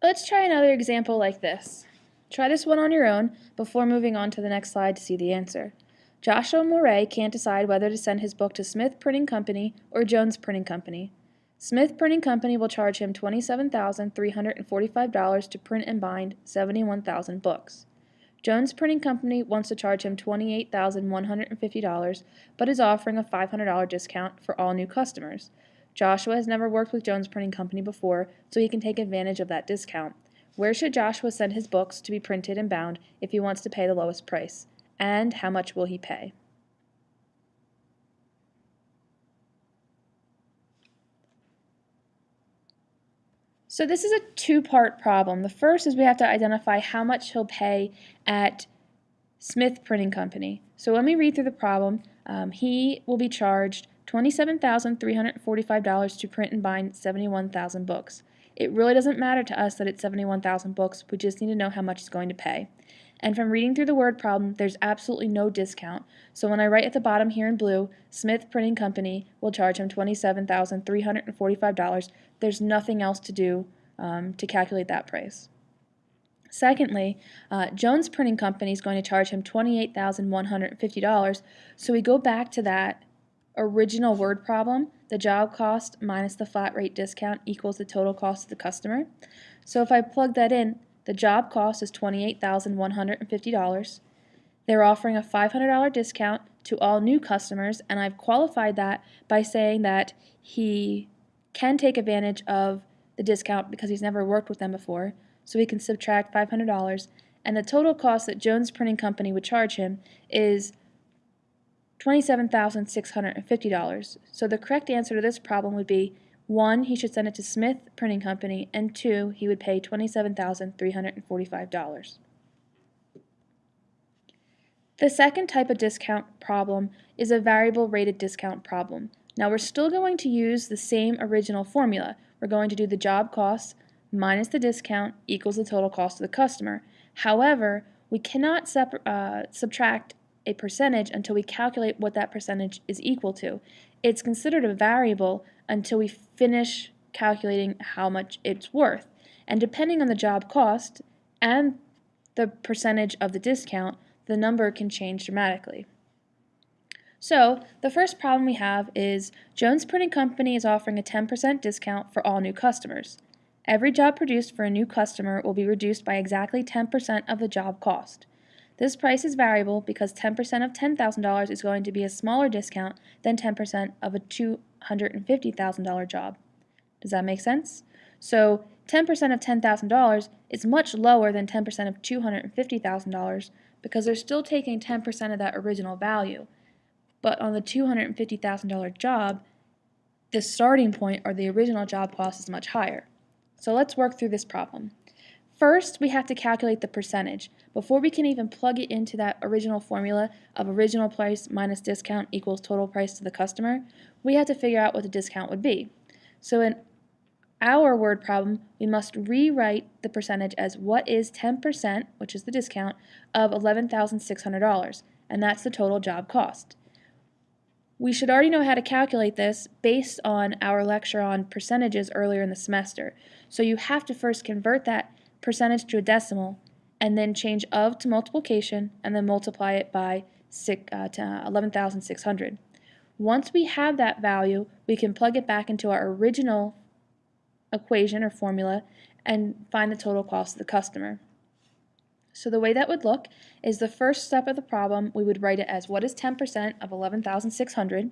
Let's try another example like this. Try this one on your own before moving on to the next slide to see the answer. Joshua Moray can't decide whether to send his book to Smith Printing Company or Jones Printing Company. Smith Printing Company will charge him $27,345 to print and bind 71,000 books. Jones Printing Company wants to charge him $28,150 but is offering a $500 discount for all new customers. Joshua has never worked with Jones Printing Company before, so he can take advantage of that discount. Where should Joshua send his books to be printed and bound if he wants to pay the lowest price? and how much will he pay. So this is a two-part problem. The first is we have to identify how much he'll pay at Smith Printing Company. So let me read through the problem. Um, he will be charged $27,345 to print and bind 71,000 books. It really doesn't matter to us that it's 71,000 books, we just need to know how much he's going to pay. And from reading through the word problem, there's absolutely no discount. So when I write at the bottom here in blue, Smith Printing Company will charge him $27,345, there's nothing else to do um, to calculate that price. Secondly, uh, Jones Printing Company is going to charge him $28,150, so we go back to that original word problem, the job cost minus the flat rate discount equals the total cost to the customer. So if I plug that in, the job cost is $28,150. They're offering a $500 discount to all new customers, and I've qualified that by saying that he can take advantage of the discount because he's never worked with them before, so he can subtract $500, and the total cost that Jones Printing Company would charge him is $27,650. So the correct answer to this problem would be one, he should send it to Smith Printing Company, and two, he would pay $27,345. The second type of discount problem is a variable rated discount problem. Now we're still going to use the same original formula. We're going to do the job cost minus the discount equals the total cost to the customer. However, we cannot uh, subtract a percentage until we calculate what that percentage is equal to. It's considered a variable until we finish calculating how much it's worth. And depending on the job cost and the percentage of the discount, the number can change dramatically. So, the first problem we have is Jones Printing Company is offering a 10% discount for all new customers. Every job produced for a new customer will be reduced by exactly 10% of the job cost. This price is variable because 10% of $10,000 is going to be a smaller discount than 10% of a $250,000 job. Does that make sense? So 10% of $10,000 is much lower than 10% of $250,000 because they're still taking 10% of that original value. But on the $250,000 job, the starting point or the original job cost is much higher. So let's work through this problem. First, we have to calculate the percentage. Before we can even plug it into that original formula of original price minus discount equals total price to the customer, we have to figure out what the discount would be. So in our word problem, we must rewrite the percentage as what is 10%, which is the discount, of $11,600, and that's the total job cost. We should already know how to calculate this based on our lecture on percentages earlier in the semester. So you have to first convert that percentage to a decimal, and then change of to multiplication, and then multiply it by uh, 11,600. Once we have that value, we can plug it back into our original equation or formula and find the total cost of the customer. So the way that would look is the first step of the problem, we would write it as what is 10% of 11,600.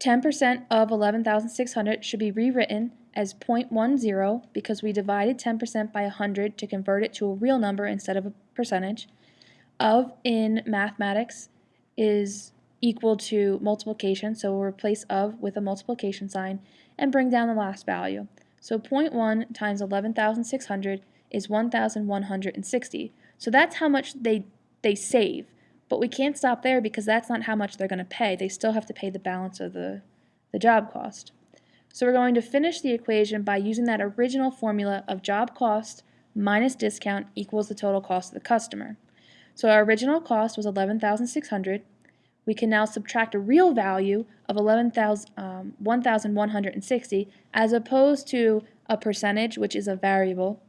10% of 11,600 should be rewritten as 0.10 because we divided 10% by 100 to convert it to a real number instead of a percentage. Of in mathematics is equal to multiplication, so we'll replace of with a multiplication sign and bring down the last value. So 0.1 times 11,600 is 1,160. So that's how much they, they save. But we can't stop there because that's not how much they're going to pay. They still have to pay the balance of the, the job cost. So we're going to finish the equation by using that original formula of job cost minus discount equals the total cost of the customer. So our original cost was 11,600. We can now subtract a real value of 11, um, 1,160 as opposed to a percentage, which is a variable.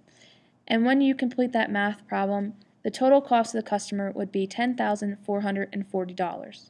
And when you complete that math problem, the total cost to the customer would be $10,440.